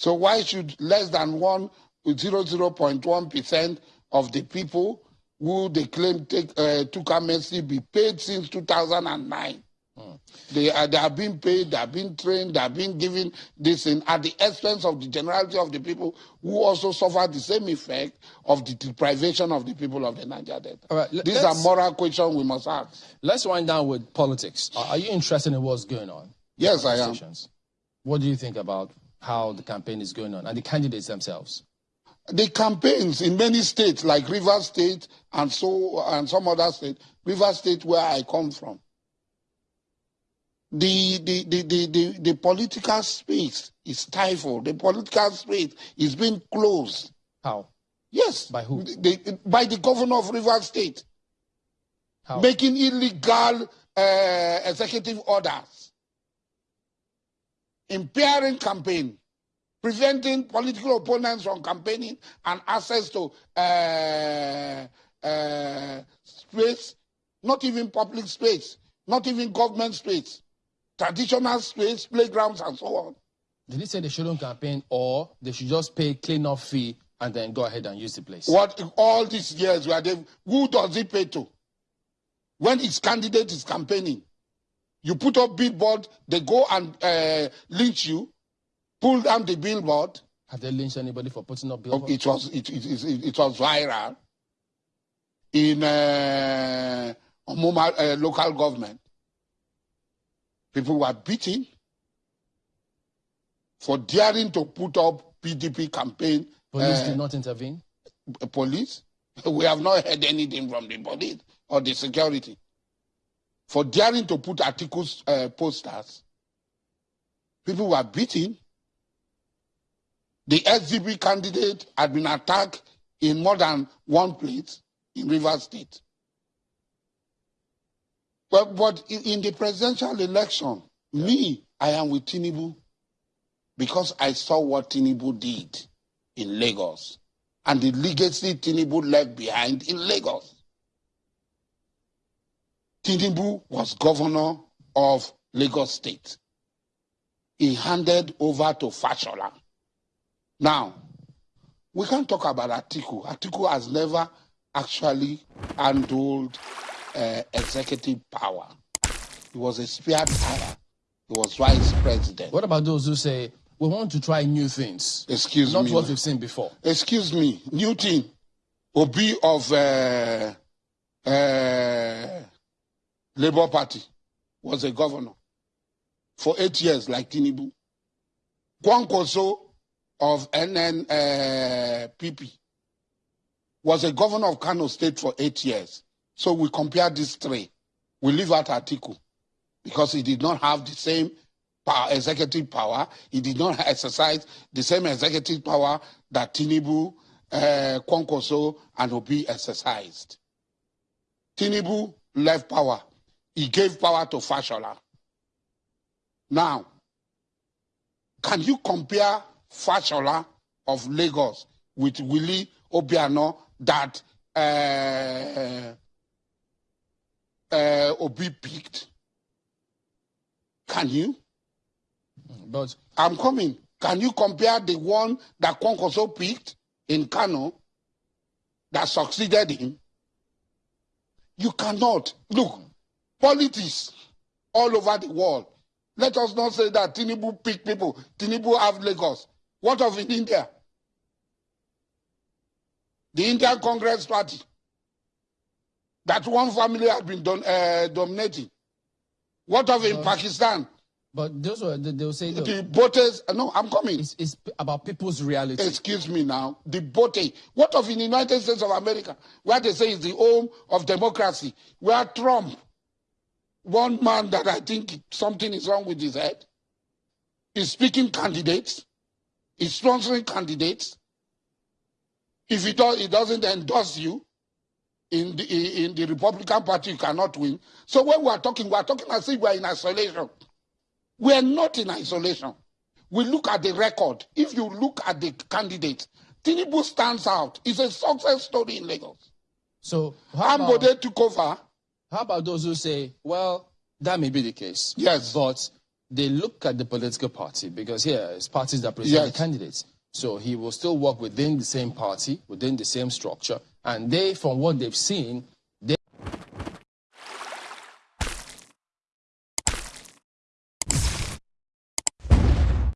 So why should less than one, 0.1% of the people who they claim take, uh, took amnesty be paid since 2009? Mm. They, are, they are being paid, they are being trained, they are being given this in, at the expense of the generality of the people who also suffer the same effect of the deprivation of the people of the Niger Delta. All right, These are moral questions we must ask. Let's wind down with politics. Are you interested in what's going on? Yes, I am. What do you think about how the campaign is going on and the candidates themselves? The campaigns in many states, like River State and so and some other states, River State where I come from, the, the, the, the, the, the political space is stifled. The political space is being closed. How? Yes. By who? The, by the governor of River State. How? Making illegal uh, executive orders. Impairing campaign. Preventing political opponents from campaigning and access to uh, uh, space, not even public space, not even government space traditional space, playgrounds, and so on. Did he say they shouldn't campaign or they should just pay clean-up fee and then go ahead and use the place? What all these years where they who does he pay to? When his candidate is campaigning, you put up billboard, they go and uh, lynch you, pull down the billboard. Have they lynched anybody for putting up billboard? It was it, it, it, it was viral in uh, uh, local government. People were beaten for daring to put up PDP campaign. Police uh, did not intervene? Police? We have not heard anything from the police or the security. For daring to put articles, uh, posters, people were beaten. The SDP candidate had been attacked in more than one place in River State. But, but in the presidential election, yeah. me, I am with Tinubu because I saw what Tinubu did in Lagos and the legacy Tinubu left behind in Lagos. Tinubu was governor of Lagos State. He handed over to Fashola. Now, we can't talk about Atiku. Atiku has never actually handled uh, executive power. He was a spear power. He was vice president. What about those who say, we want to try new things? Excuse Not me. Not what we've seen before. Excuse me. New thing. Obi of uh, uh, Labour Party was a governor for eight years, like Tinubu. Kwankwaso of NNPP uh, was a governor of Kano State for eight years. So we compare these three. We leave out Atiku because he did not have the same power, executive power. He did not exercise the same executive power that Tinubu, uh, Kwankwaso, and Obi exercised. Tinubu left power. He gave power to Fashola. Now, can you compare Fashola of Lagos with Willie Obiano that uh, uh, Obi picked? Can you? But I'm coming. Can you compare the one that Kwankwaso picked in Kano that succeeded him? You cannot. Look, politics all over the world. Let us not say that Tinubu picked people. Tinubu have Lagos. What of in India? The Indian Congress Party that one family has been don, uh, dominating. What of in Pakistan? But those were, they will say... The voters, uh, no, I'm coming. It's, it's, about people's reality. Excuse me now. The vote. What of in the United States of America, where they say is the home of democracy, where Trump, one man that I think something is wrong with his head, is speaking candidates, is sponsoring candidates. If he, does, he doesn't endorse you, in the, in the Republican Party, you cannot win. So when we are talking, we are talking as if we are in isolation. We are not in isolation. We look at the record. If you look at the candidate, Tinubu stands out. It's a success story in Lagos. So Ambode about, took over. How about those who say, well, that may be the case. Yes. But they look at the political party because here it's parties that present Yes. the candidates. So he will still work within the same party, within the same structure, and they, from what they've seen,